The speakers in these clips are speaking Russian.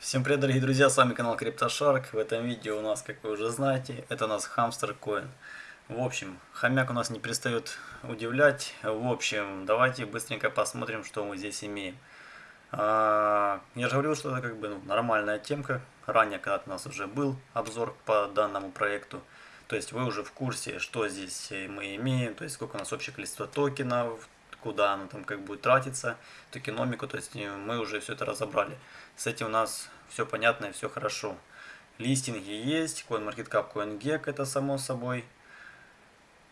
Всем привет, дорогие друзья, с вами канал CryptoShark. В этом видео у нас, как вы уже знаете, это у нас Hamster Coin. В общем, хомяк у нас не перестает удивлять. В общем, давайте быстренько посмотрим, что мы здесь имеем. А, я же говорил, что это как бы ну, нормальная темка. Ранее когда-то у нас уже был обзор по данному проекту. То есть вы уже в курсе, что здесь мы имеем, то есть сколько у нас общее количество токенов, куда оно там как будет тратиться, токеномику, то есть мы уже все это разобрали. С этим у нас все понятно и все хорошо. Листинги есть, CoinMarketCap, CoinGecko это само собой.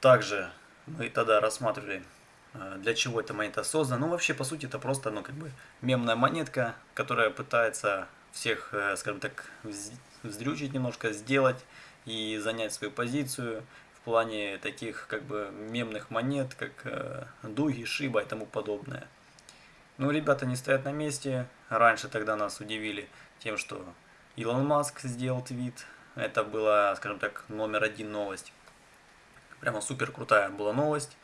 Также мы тогда рассматривали, э, для чего эта монета создана. Ну, вообще, по сути, это просто, ну, как бы, мемная монетка, которая пытается всех, э, скажем так, вздрючить немножко, сделать и занять свою позицию плане таких, как бы, мемных монет, как э, Дуги, Шиба и тому подобное. Ну, ребята не стоят на месте. Раньше тогда нас удивили тем, что Илон Маск сделал твит. Это была, скажем так, номер один новость. Прямо супер крутая была новость.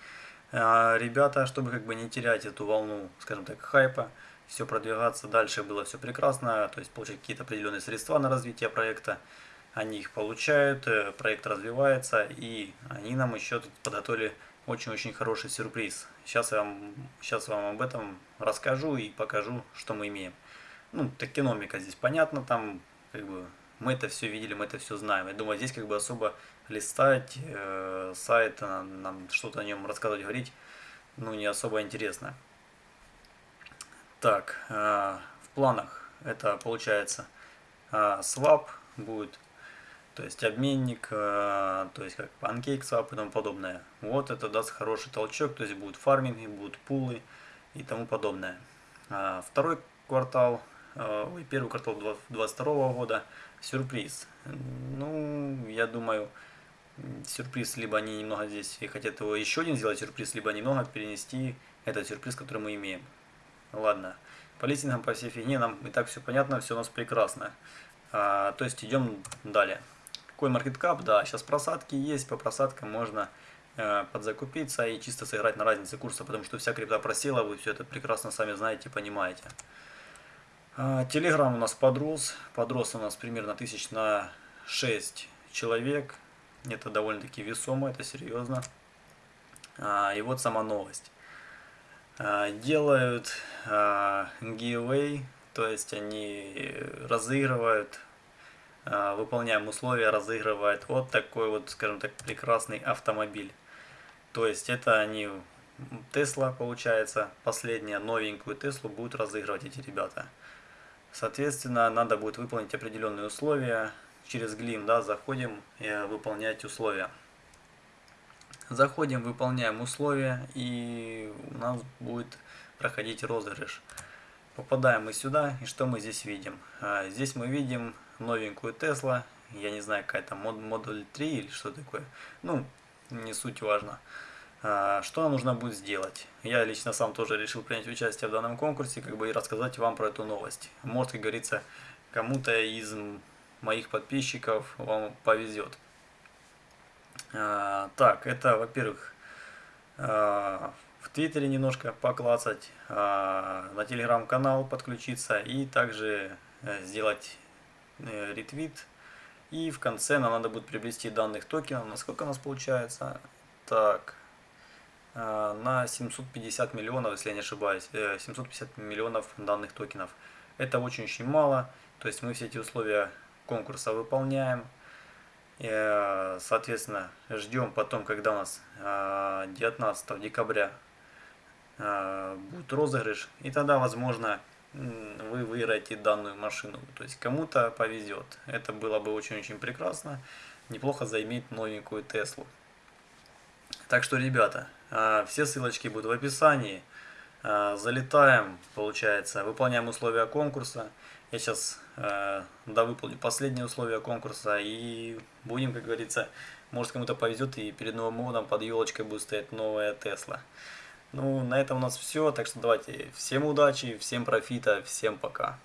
А, ребята, чтобы как бы не терять эту волну, скажем так, хайпа, все продвигаться дальше было все прекрасно, то есть получать какие-то определенные средства на развитие проекта. Они их получают, э, проект развивается, и они нам еще тут подготовили очень-очень хороший сюрприз. Сейчас я вам, сейчас вам об этом расскажу и покажу, что мы имеем. Ну, токеномика здесь понятно, там как бы мы это все видели, мы это все знаем. Я думаю, здесь как бы особо листать э, сайт, нам что-то о нем рассказывать, говорить, ну, не особо интересно. Так, э, в планах это получается э, swap будет то есть обменник, э, то есть как PancakeSwap и тому подобное. Вот это даст хороший толчок, то есть будут фарминги, будут пулы и тому подобное. А второй квартал, э, ой, первый квартал 2022 года, сюрприз. Ну, я думаю, сюрприз, либо они немного здесь хотят его еще один сделать сюрприз, либо немного перенести этот сюрприз, который мы имеем. Ладно, по листингам, по всей фигне нам и так все понятно, все у нас прекрасно. А, то есть идем далее. CoinMarketCap, да, сейчас просадки есть, по просадкам можно э, подзакупиться и чисто сыграть на разнице курса, потому что вся крипта просела, вы все это прекрасно сами знаете, понимаете. Телеграм а, у нас подрос, подрос у нас примерно тысяч на 6 человек, это довольно-таки весомо, это серьезно. А, и вот сама новость. А, делают giveaway, то есть они разыгрывают а, выполняем условия, разыгрывает вот такой вот, скажем так, прекрасный автомобиль. То есть это они, Тесла получается, последняя новенькую Теслу будут разыгрывать эти ребята. Соответственно, надо будет выполнить определенные условия. Через Глим, да, заходим и выполнять условия. Заходим, выполняем условия и у нас будет проходить розыгрыш. Попадаем мы сюда, и что мы здесь видим? А, здесь мы видим новенькую Тесла, я не знаю, какая там модуль 3 или что такое, ну, не суть важно. А, что нужно будет сделать? Я лично сам тоже решил принять участие в данном конкурсе, как бы и рассказать вам про эту новость. Может, как говорится, кому-то из моих подписчиков вам повезет. А, так, это, во-первых, в Твиттере немножко поклацать, на телеграм-канал подключиться и также э, сделать Э, ретвит. И в конце нам надо будет приобрести данных токенов. Насколько у нас получается? Так, э, на 750 миллионов, если я не ошибаюсь, 750 э, миллионов данных токенов. Это очень-очень мало. То есть мы все эти условия конкурса выполняем. Соответственно, ждем потом, когда у нас 19 декабря будет розыгрыш. И тогда, возможно, вы выиграете данную машину. То есть кому-то повезет. Это было бы очень-очень прекрасно. Неплохо заиметь новенькую Теслу. Так что, ребята, а, все ссылочки будут в описании. А, залетаем, получается, выполняем условия конкурса. Я сейчас а, да, выполню последние условия конкурса и будем, как говорится, может кому-то повезет и перед Новым годом под елочкой будет стоять новая Тесла. Ну, на этом у нас все. Так что давайте всем удачи, всем профита, всем пока.